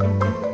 Música